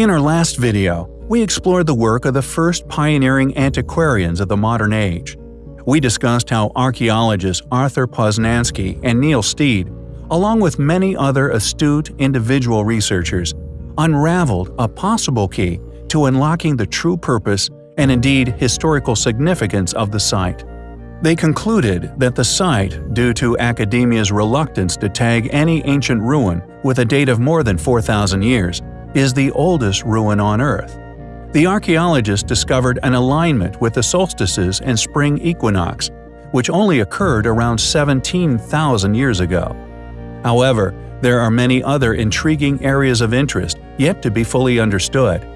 In our last video, we explored the work of the first pioneering antiquarians of the modern age. We discussed how archaeologists Arthur Posnansky and Neil Steede, along with many other astute individual researchers, unraveled a possible key to unlocking the true purpose and indeed historical significance of the site. They concluded that the site, due to academia's reluctance to tag any ancient ruin with a date of more than 4,000 years, is the oldest ruin on Earth. The archaeologists discovered an alignment with the solstices and spring equinox, which only occurred around 17,000 years ago. However, there are many other intriguing areas of interest yet to be fully understood.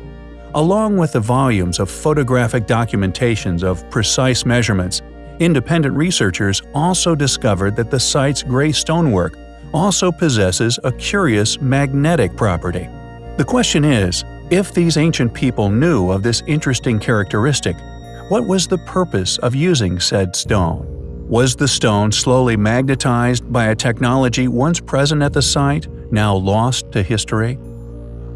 Along with the volumes of photographic documentations of precise measurements, independent researchers also discovered that the site's gray stonework also possesses a curious magnetic property. The question is, if these ancient people knew of this interesting characteristic, what was the purpose of using said stone? Was the stone slowly magnetized by a technology once present at the site, now lost to history?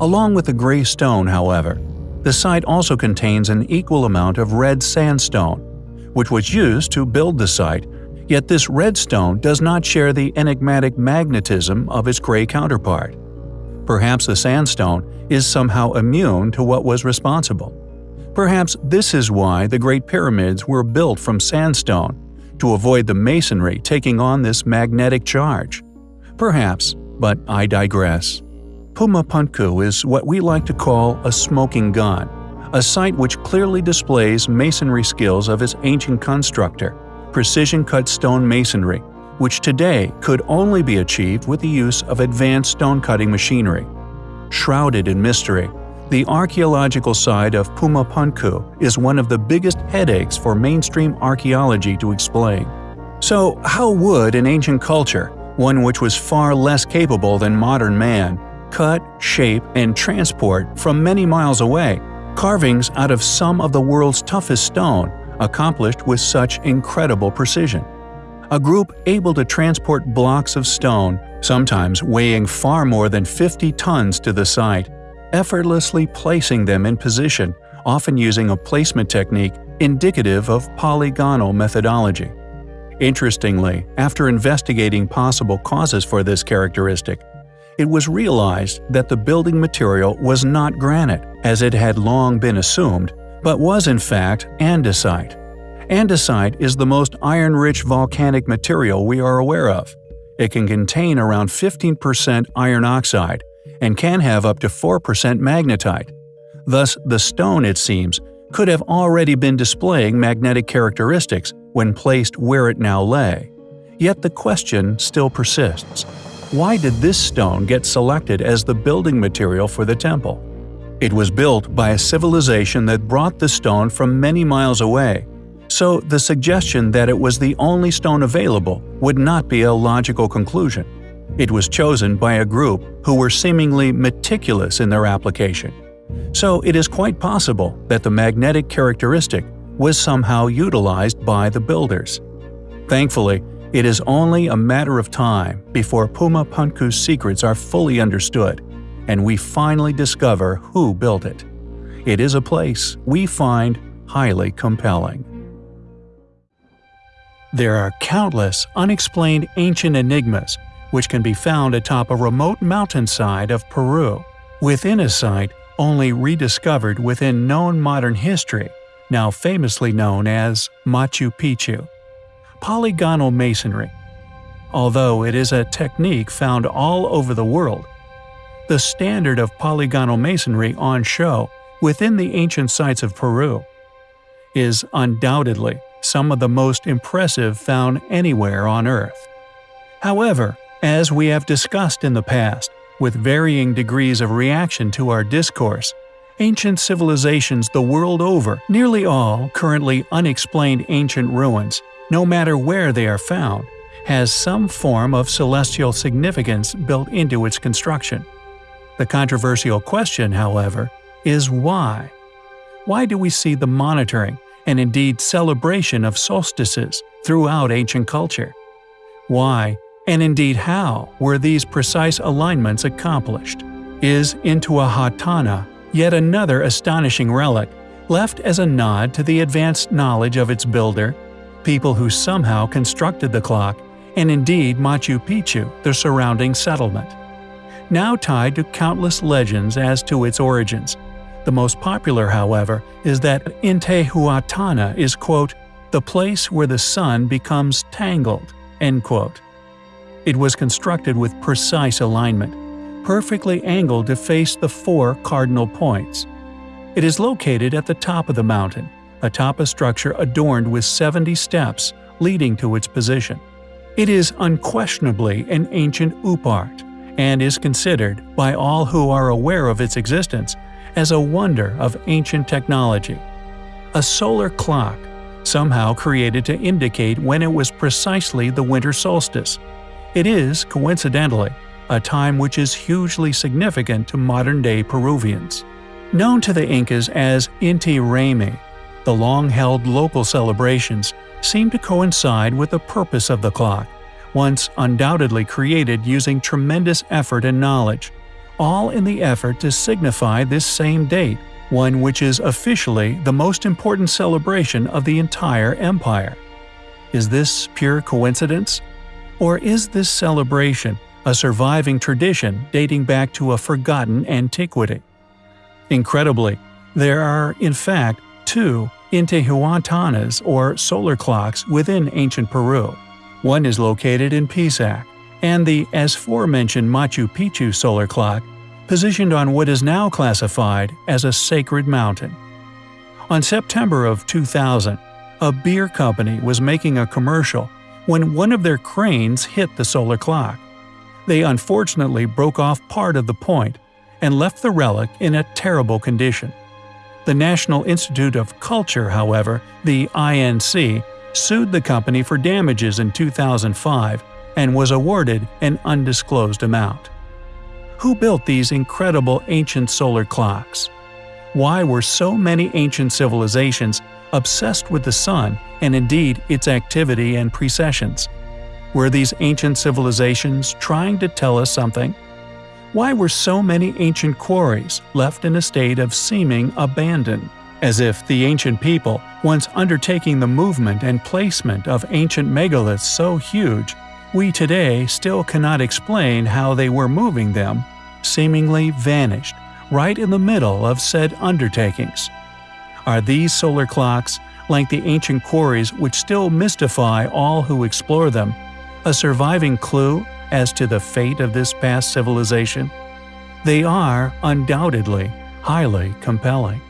Along with the gray stone, however, the site also contains an equal amount of red sandstone, which was used to build the site, yet this red stone does not share the enigmatic magnetism of its gray counterpart. Perhaps the sandstone is somehow immune to what was responsible. Perhaps this is why the Great Pyramids were built from sandstone, to avoid the masonry taking on this magnetic charge. Perhaps, but I digress. Puma Punku is what we like to call a smoking gun, a site which clearly displays masonry skills of its ancient constructor, precision-cut stone masonry, which today could only be achieved with the use of advanced stone-cutting machinery. Shrouded in mystery, the archaeological side of Puma Punku is one of the biggest headaches for mainstream archaeology to explain. So how would an ancient culture, one which was far less capable than modern man, cut, shape, and transport from many miles away carvings out of some of the world's toughest stone accomplished with such incredible precision? A group able to transport blocks of stone, sometimes weighing far more than 50 tons to the site, effortlessly placing them in position, often using a placement technique indicative of polygonal methodology. Interestingly, after investigating possible causes for this characteristic, it was realized that the building material was not granite, as it had long been assumed, but was in fact andesite. Andesite is the most iron-rich volcanic material we are aware of. It can contain around 15% iron oxide and can have up to 4% magnetite. Thus, the stone, it seems, could have already been displaying magnetic characteristics when placed where it now lay. Yet the question still persists. Why did this stone get selected as the building material for the temple? It was built by a civilization that brought the stone from many miles away so the suggestion that it was the only stone available would not be a logical conclusion. It was chosen by a group who were seemingly meticulous in their application. So it is quite possible that the magnetic characteristic was somehow utilized by the builders. Thankfully, it is only a matter of time before Puma Punku's secrets are fully understood, and we finally discover who built it. It is a place we find highly compelling. There are countless unexplained ancient enigmas which can be found atop a remote mountainside of Peru, within a site only rediscovered within known modern history, now famously known as Machu Picchu. Polygonal masonry. Although it is a technique found all over the world, the standard of polygonal masonry on show within the ancient sites of Peru is undoubtedly some of the most impressive found anywhere on Earth. However, as we have discussed in the past, with varying degrees of reaction to our discourse, ancient civilizations the world over, nearly all currently unexplained ancient ruins, no matter where they are found, has some form of celestial significance built into its construction. The controversial question, however, is why? Why do we see the monitoring, and indeed celebration of solstices throughout ancient culture. Why, and indeed how, were these precise alignments accomplished? Is Intihuatana yet another astonishing relic, left as a nod to the advanced knowledge of its builder, people who somehow constructed the clock, and indeed Machu Picchu, the surrounding settlement. Now tied to countless legends as to its origins. The most popular, however, is that Intihuatana is quote, the place where the sun becomes tangled, end quote. It was constructed with precise alignment, perfectly angled to face the four cardinal points. It is located at the top of the mountain, atop a structure adorned with 70 steps leading to its position. It is unquestionably an ancient oopart, and is considered, by all who are aware of its existence, as a wonder of ancient technology. A solar clock, somehow created to indicate when it was precisely the winter solstice. It is, coincidentally, a time which is hugely significant to modern-day Peruvians. Known to the Incas as Inti Raymi, the long-held local celebrations seem to coincide with the purpose of the clock, once undoubtedly created using tremendous effort and knowledge, all in the effort to signify this same date, one which is officially the most important celebration of the entire empire. Is this pure coincidence? Or is this celebration a surviving tradition dating back to a forgotten antiquity? Incredibly, there are, in fact, two Intihuatanas or solar clocks within ancient Peru. One is located in Pisac, and the as forementioned Machu Picchu solar clock, positioned on what is now classified as a sacred mountain. On September of 2000, a beer company was making a commercial when one of their cranes hit the solar clock. They unfortunately broke off part of the point and left the relic in a terrible condition. The National Institute of Culture, however, the INC, sued the company for damages in 2005 and was awarded an undisclosed amount. Who built these incredible ancient solar clocks? Why were so many ancient civilizations obsessed with the sun and indeed its activity and precessions? Were these ancient civilizations trying to tell us something? Why were so many ancient quarries left in a state of seeming abandon? As if the ancient people, once undertaking the movement and placement of ancient megaliths so huge, we today still cannot explain how they were moving them, seemingly vanished right in the middle of said undertakings. Are these solar clocks, like the ancient quarries which still mystify all who explore them, a surviving clue as to the fate of this past civilization? They are, undoubtedly, highly compelling.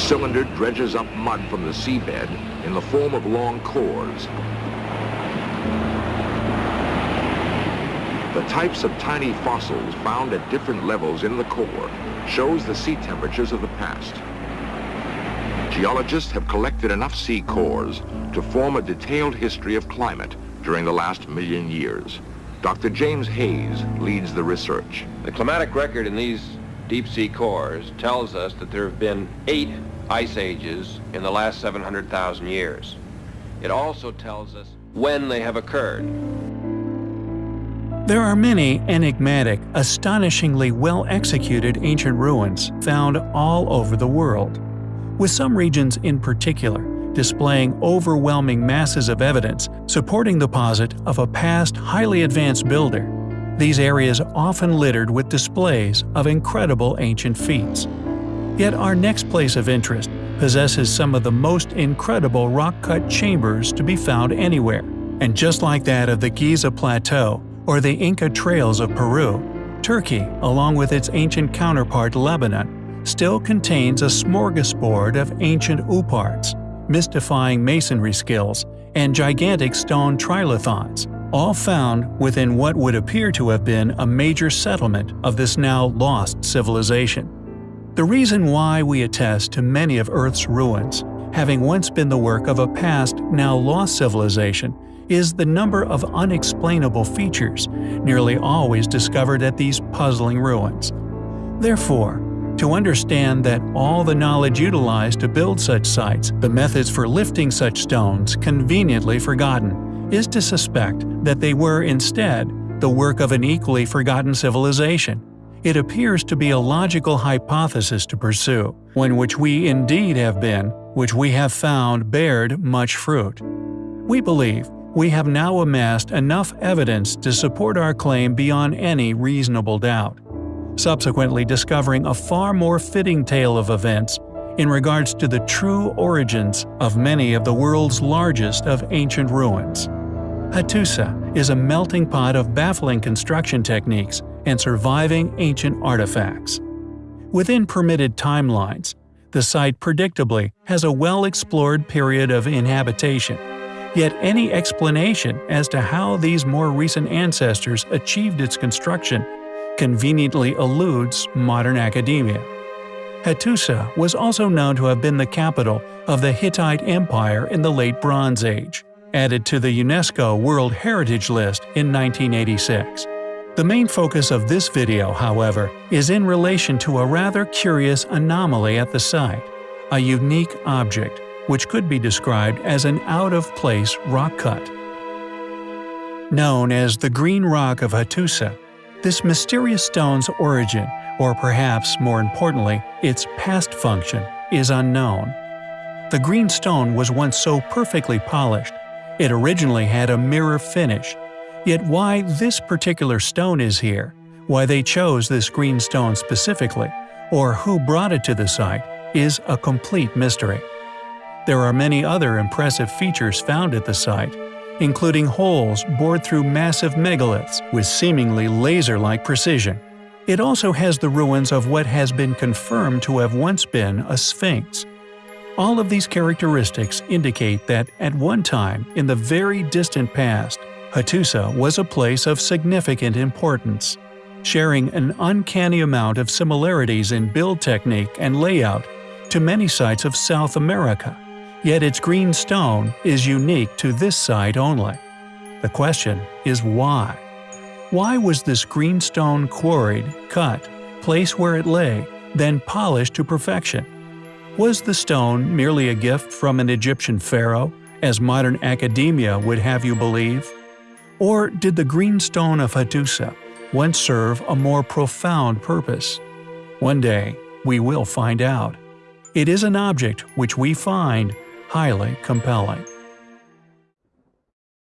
Cylinder dredges up mud from the seabed in the form of long cores. The types of tiny fossils found at different levels in the core shows the sea temperatures of the past. Geologists have collected enough sea cores to form a detailed history of climate during the last million years. Dr. James Hays leads the research. The climatic record in these deep sea cores tells us that there have been eight ice ages in the last 700,000 years. It also tells us when they have occurred. There are many enigmatic, astonishingly well-executed ancient ruins found all over the world, with some regions in particular displaying overwhelming masses of evidence supporting the posit of a past highly advanced builder. These areas often littered with displays of incredible ancient feats. Yet our next place of interest possesses some of the most incredible rock-cut chambers to be found anywhere. And just like that of the Giza Plateau or the Inca Trails of Peru, Turkey, along with its ancient counterpart Lebanon, still contains a smorgasbord of ancient ooparts, mystifying masonry skills, and gigantic stone trilithons, all found within what would appear to have been a major settlement of this now lost civilization. The reason why we attest to many of Earth's ruins, having once been the work of a past, now lost civilization, is the number of unexplainable features nearly always discovered at these puzzling ruins. Therefore, to understand that all the knowledge utilized to build such sites, the methods for lifting such stones conveniently forgotten, is to suspect that they were instead the work of an equally forgotten civilization, it appears to be a logical hypothesis to pursue, one which we indeed have been, which we have found bared much fruit. We believe we have now amassed enough evidence to support our claim beyond any reasonable doubt, subsequently discovering a far more fitting tale of events in regards to the true origins of many of the world's largest of ancient ruins. Hattusa is a melting pot of baffling construction techniques and surviving ancient artifacts. Within permitted timelines, the site predictably has a well-explored period of inhabitation, yet any explanation as to how these more recent ancestors achieved its construction conveniently eludes modern academia. Hattusa was also known to have been the capital of the Hittite Empire in the Late Bronze Age, added to the UNESCO World Heritage List in 1986. The main focus of this video, however, is in relation to a rather curious anomaly at the site, a unique object which could be described as an out-of-place rock cut. Known as the Green Rock of Hattusa, this mysterious stone's origin, or perhaps more importantly, its past function, is unknown. The green stone was once so perfectly polished, it originally had a mirror finish Yet why this particular stone is here, why they chose this green stone specifically, or who brought it to the site, is a complete mystery. There are many other impressive features found at the site, including holes bored through massive megaliths with seemingly laser-like precision. It also has the ruins of what has been confirmed to have once been a sphinx. All of these characteristics indicate that at one time in the very distant past, Hattusa was a place of significant importance, sharing an uncanny amount of similarities in build technique and layout to many sites of South America, yet its green stone is unique to this site only. The question is why? Why was this green stone quarried, cut, placed where it lay, then polished to perfection? Was the stone merely a gift from an Egyptian pharaoh, as modern academia would have you believe? Or did the green stone of Hattusa once serve a more profound purpose? One day, we will find out. It is an object which we find highly compelling.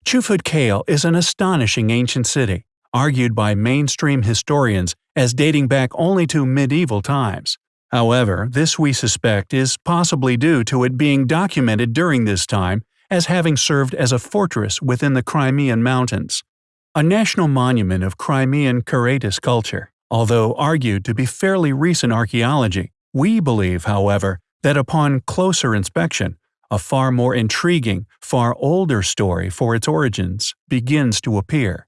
Chufut Kale is an astonishing ancient city, argued by mainstream historians as dating back only to medieval times. However, this we suspect is possibly due to it being documented during this time as having served as a fortress within the Crimean Mountains, a national monument of Crimean Karaites culture. Although argued to be fairly recent archaeology, we believe, however, that upon closer inspection, a far more intriguing, far older story for its origins begins to appear.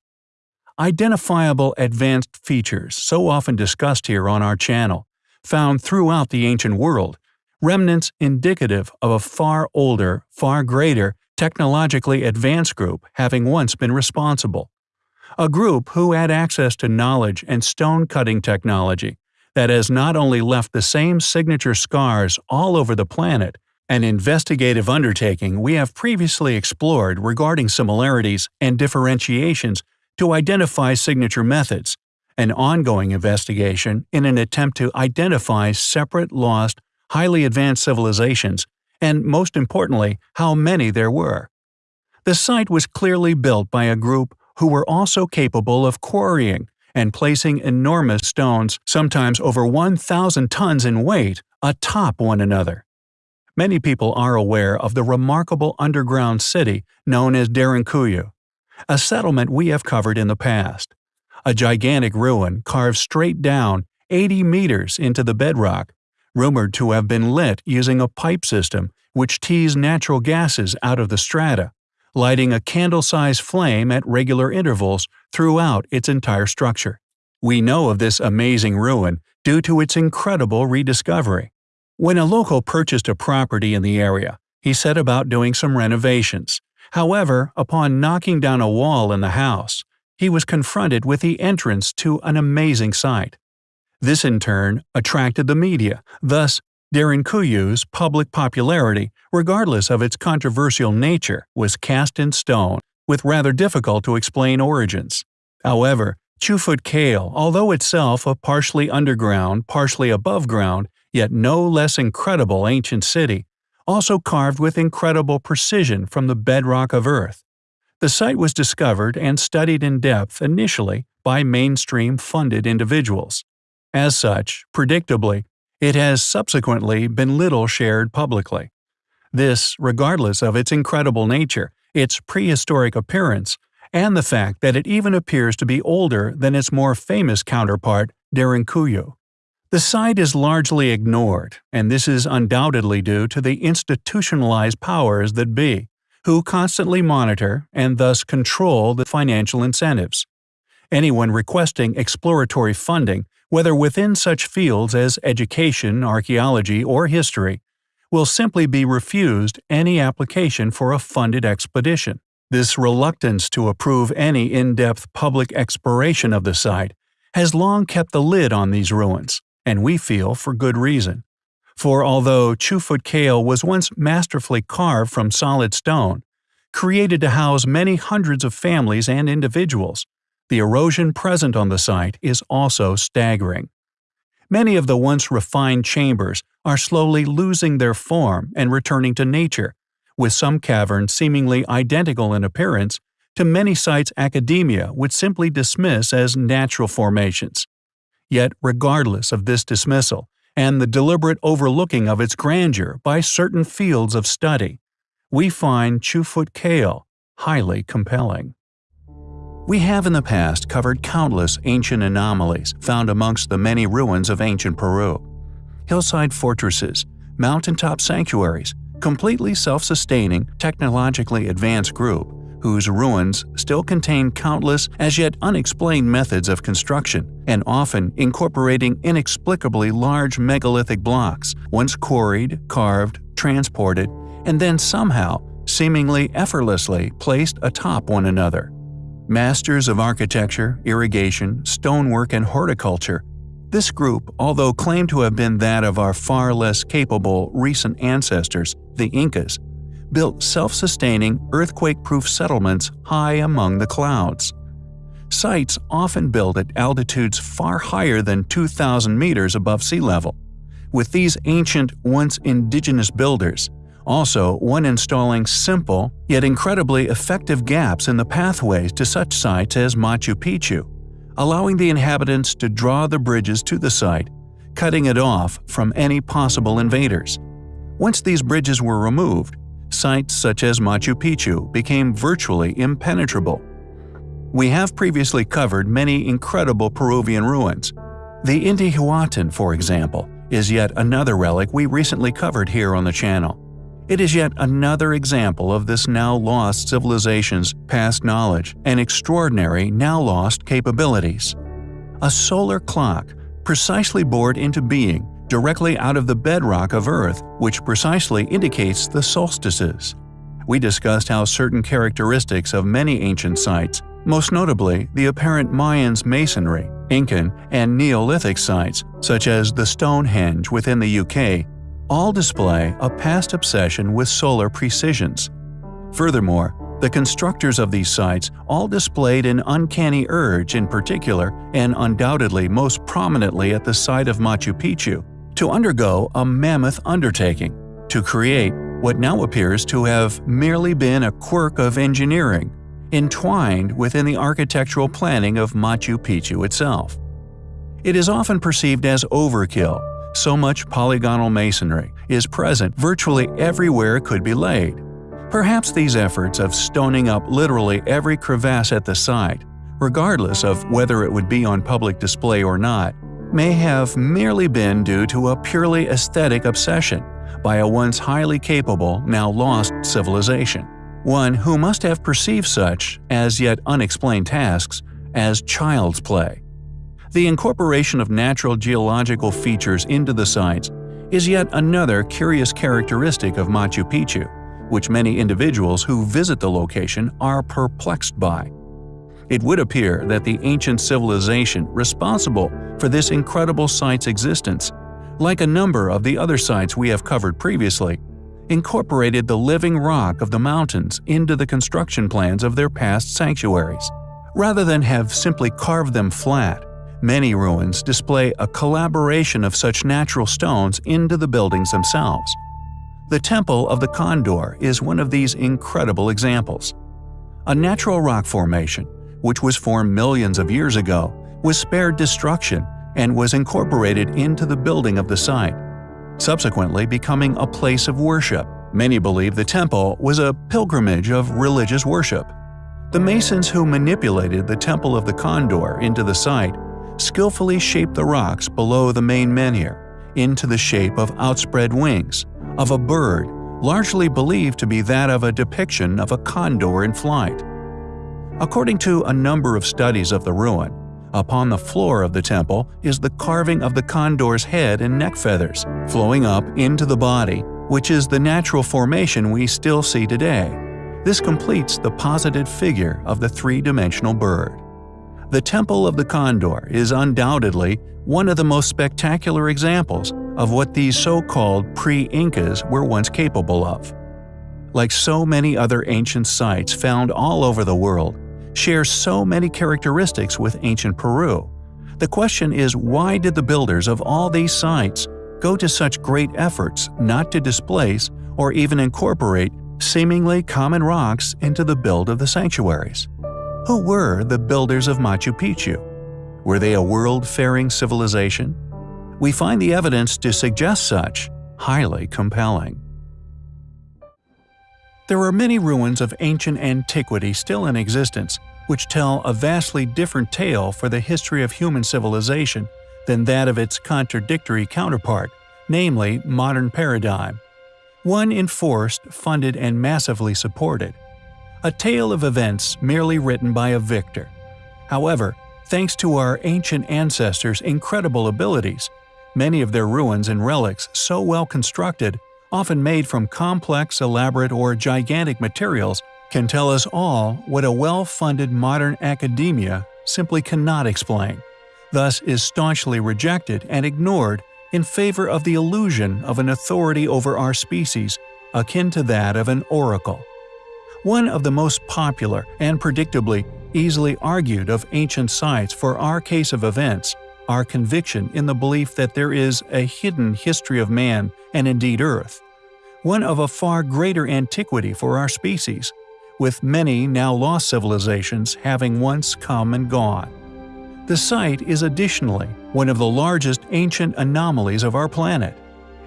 Identifiable advanced features so often discussed here on our channel, found throughout the ancient world, remnants indicative of a far older, far greater, technologically advanced group having once been responsible. A group who had access to knowledge and stone-cutting technology that has not only left the same signature scars all over the planet, an investigative undertaking we have previously explored regarding similarities and differentiations to identify signature methods, an ongoing investigation in an attempt to identify separate lost highly advanced civilizations, and most importantly, how many there were. The site was clearly built by a group who were also capable of quarrying and placing enormous stones, sometimes over 1,000 tons in weight, atop one another. Many people are aware of the remarkable underground city known as Derinkuyu, a settlement we have covered in the past. A gigantic ruin carved straight down 80 meters into the bedrock rumored to have been lit using a pipe system which teased natural gases out of the strata, lighting a candle-sized flame at regular intervals throughout its entire structure. We know of this amazing ruin due to its incredible rediscovery. When a local purchased a property in the area, he set about doing some renovations. However, upon knocking down a wall in the house, he was confronted with the entrance to an amazing sight. This in turn attracted the media, thus Derinkuyu's public popularity, regardless of its controversial nature, was cast in stone, with rather difficult to explain origins. However, Chufut Kale, although itself a partially underground, partially above ground, yet no less incredible ancient city, also carved with incredible precision from the bedrock of Earth. The site was discovered and studied in depth initially by mainstream funded individuals. As such, predictably, it has subsequently been little shared publicly. This, regardless of its incredible nature, its prehistoric appearance, and the fact that it even appears to be older than its more famous counterpart, Derinkuyu. The site is largely ignored, and this is undoubtedly due to the institutionalized powers that be, who constantly monitor and thus control the financial incentives. Anyone requesting exploratory funding, whether within such fields as education, archaeology, or history, will simply be refused any application for a funded expedition. This reluctance to approve any in-depth public exploration of the site has long kept the lid on these ruins, and we feel for good reason. For although Chufut Kale was once masterfully carved from solid stone, created to house many hundreds of families and individuals, the erosion present on the site is also staggering. Many of the once refined chambers are slowly losing their form and returning to nature, with some caverns seemingly identical in appearance to many sites academia would simply dismiss as natural formations. Yet, regardless of this dismissal, and the deliberate overlooking of its grandeur by certain fields of study, we find Chufut Kale highly compelling. We have in the past covered countless ancient anomalies found amongst the many ruins of ancient Peru. Hillside fortresses, mountaintop sanctuaries, completely self-sustaining, technologically advanced group whose ruins still contain countless as yet unexplained methods of construction and often incorporating inexplicably large megalithic blocks once quarried, carved, transported, and then somehow, seemingly effortlessly, placed atop one another. Masters of architecture, irrigation, stonework, and horticulture this group, although claimed to have been that of our far less capable recent ancestors, the Incas, built self-sustaining, earthquake-proof settlements high among the clouds. Sites often built at altitudes far higher than 2,000 meters above sea level. With these ancient, once indigenous builders, also one installing simple, yet incredibly effective gaps in the pathways to such sites as Machu Picchu, allowing the inhabitants to draw the bridges to the site, cutting it off from any possible invaders. Once these bridges were removed, sites such as Machu Picchu became virtually impenetrable. We have previously covered many incredible Peruvian ruins. The Intihuatán, for example, is yet another relic we recently covered here on the channel. It is yet another example of this now lost civilization's past knowledge and extraordinary now lost capabilities. A solar clock, precisely bored into being directly out of the bedrock of Earth, which precisely indicates the solstices. We discussed how certain characteristics of many ancient sites, most notably the apparent Mayans masonry, Incan, and Neolithic sites, such as the Stonehenge within the UK, all display a past obsession with solar precisions. Furthermore, the constructors of these sites all displayed an uncanny urge in particular, and undoubtedly most prominently at the site of Machu Picchu, to undergo a mammoth undertaking, to create what now appears to have merely been a quirk of engineering, entwined within the architectural planning of Machu Picchu itself. It is often perceived as overkill so much polygonal masonry is present virtually everywhere it could be laid. Perhaps these efforts of stoning up literally every crevasse at the site, regardless of whether it would be on public display or not, may have merely been due to a purely aesthetic obsession by a once highly capable, now lost civilization. One who must have perceived such, as yet unexplained tasks, as child's play. The incorporation of natural geological features into the sites is yet another curious characteristic of Machu Picchu, which many individuals who visit the location are perplexed by. It would appear that the ancient civilization responsible for this incredible site's existence, like a number of the other sites we have covered previously, incorporated the living rock of the mountains into the construction plans of their past sanctuaries Rather than have simply carved them flat, many ruins display a collaboration of such natural stones into the buildings themselves. The Temple of the Condor is one of these incredible examples. A natural rock formation, which was formed millions of years ago, was spared destruction and was incorporated into the building of the site, subsequently becoming a place of worship. Many believe the temple was a pilgrimage of religious worship. The masons who manipulated the Temple of the Condor into the site skillfully shaped the rocks below the main menhir into the shape of outspread wings of a bird largely believed to be that of a depiction of a condor in flight. According to a number of studies of the ruin, upon the floor of the temple is the carving of the condor's head and neck feathers, flowing up into the body, which is the natural formation we still see today. This completes the posited figure of the three-dimensional bird. The Temple of the Condor is undoubtedly one of the most spectacular examples of what these so-called pre-Incas were once capable of. Like so many other ancient sites found all over the world, share so many characteristics with ancient Peru. The question is why did the builders of all these sites go to such great efforts not to displace or even incorporate seemingly common rocks into the build of the sanctuaries? Who were the builders of Machu Picchu? Were they a world-faring civilization? We find the evidence to suggest such highly compelling. There are many ruins of ancient antiquity still in existence, which tell a vastly different tale for the history of human civilization than that of its contradictory counterpart, namely modern paradigm. One enforced, funded, and massively supported. A tale of events merely written by a victor. However, thanks to our ancient ancestors' incredible abilities, many of their ruins and relics so well constructed, often made from complex, elaborate, or gigantic materials, can tell us all what a well-funded modern academia simply cannot explain, thus is staunchly rejected and ignored in favor of the illusion of an authority over our species akin to that of an oracle. One of the most popular and predictably easily argued of ancient sites for our case of events, our conviction in the belief that there is a hidden history of man and indeed Earth, one of a far greater antiquity for our species, with many now lost civilizations having once come and gone. The site is additionally one of the largest ancient anomalies of our planet.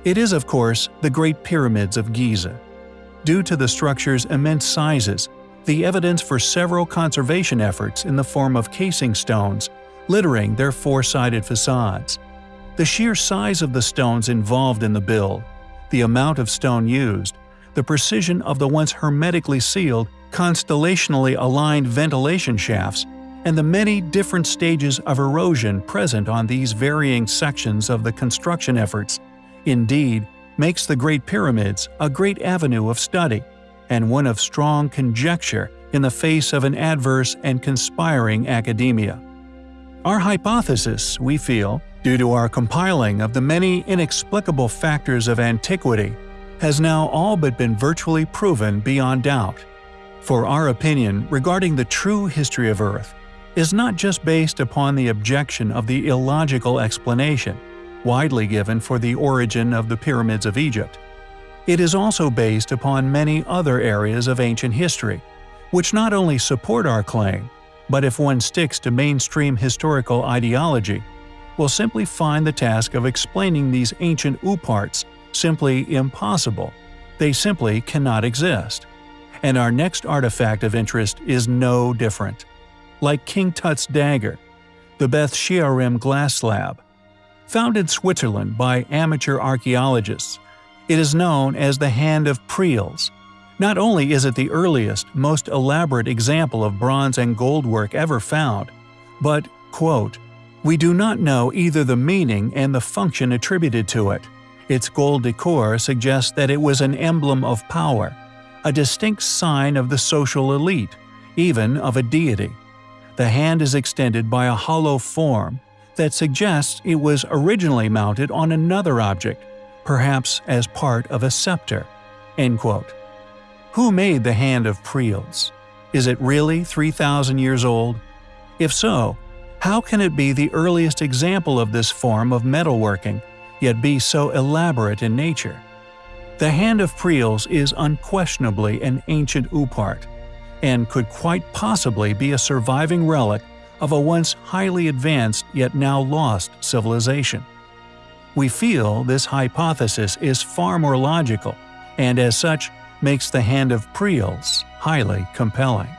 It is, of course, the Great Pyramids of Giza. Due to the structure's immense sizes, the evidence for several conservation efforts in the form of casing stones littering their four-sided facades. The sheer size of the stones involved in the build, the amount of stone used, the precision of the once hermetically sealed constellationally aligned ventilation shafts, and the many different stages of erosion present on these varying sections of the construction efforts, indeed, makes the Great Pyramids a great avenue of study, and one of strong conjecture in the face of an adverse and conspiring academia. Our hypothesis, we feel, due to our compiling of the many inexplicable factors of antiquity, has now all but been virtually proven beyond doubt for our opinion regarding the true history of Earth is not just based upon the objection of the illogical explanation, widely given for the origin of the pyramids of Egypt. It is also based upon many other areas of ancient history, which not only support our claim, but if one sticks to mainstream historical ideology, will simply find the task of explaining these ancient ooparts simply impossible. They simply cannot exist and our next artifact of interest is no different. Like King Tut's dagger, the Beth Shearim glass slab. Found in Switzerland by amateur archaeologists, it is known as the Hand of Prêles. Not only is it the earliest, most elaborate example of bronze and gold work ever found, but, quote, we do not know either the meaning and the function attributed to it. Its gold decor suggests that it was an emblem of power, a distinct sign of the social elite, even of a deity. The hand is extended by a hollow form that suggests it was originally mounted on another object, perhaps as part of a scepter." Who made the Hand of Prêles? Is it really 3,000 years old? If so, how can it be the earliest example of this form of metalworking, yet be so elaborate in nature? The Hand of Prêles is unquestionably an ancient oopart, and could quite possibly be a surviving relic of a once highly advanced yet now lost civilization. We feel this hypothesis is far more logical, and as such makes the Hand of Prêles highly compelling.